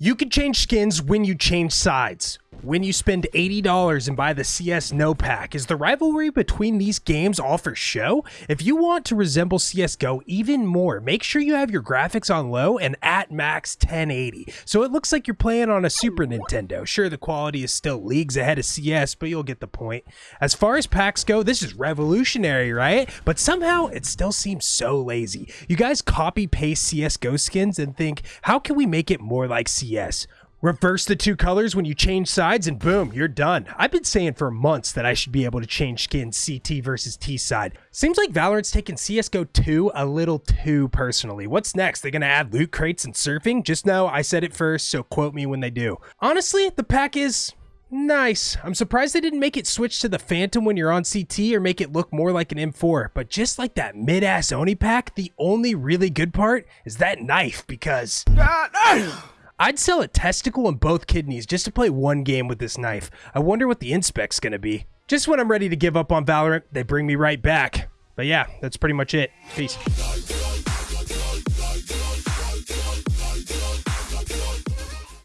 You can change skins when you change sides. When you spend $80 and buy the CS No Pack, is the rivalry between these games all for show? If you want to resemble CSGO even more, make sure you have your graphics on low and at max 1080, so it looks like you're playing on a Super Nintendo. Sure, the quality is still leagues ahead of CS, but you'll get the point. As far as packs go, this is revolutionary, right? But somehow it still seems so lazy. You guys copy paste CSGO skins and think, how can we make it more like CS? Reverse the two colors when you change sides and boom, you're done. I've been saying for months that I should be able to change skins CT versus T side. Seems like Valorant's taking CSGO 2 a little too personally. What's next? They're gonna add loot crates and surfing? Just know I said it first, so quote me when they do. Honestly, the pack is Nice. I'm surprised they didn't make it switch to the Phantom when you're on CT or make it look more like an M4. But just like that mid-ass Oni pack, the only really good part is that knife because... Ah, I'd sell a testicle and both kidneys just to play one game with this knife. I wonder what the inspec's gonna be. Just when I'm ready to give up on Valorant, they bring me right back. But yeah, that's pretty much it. Peace.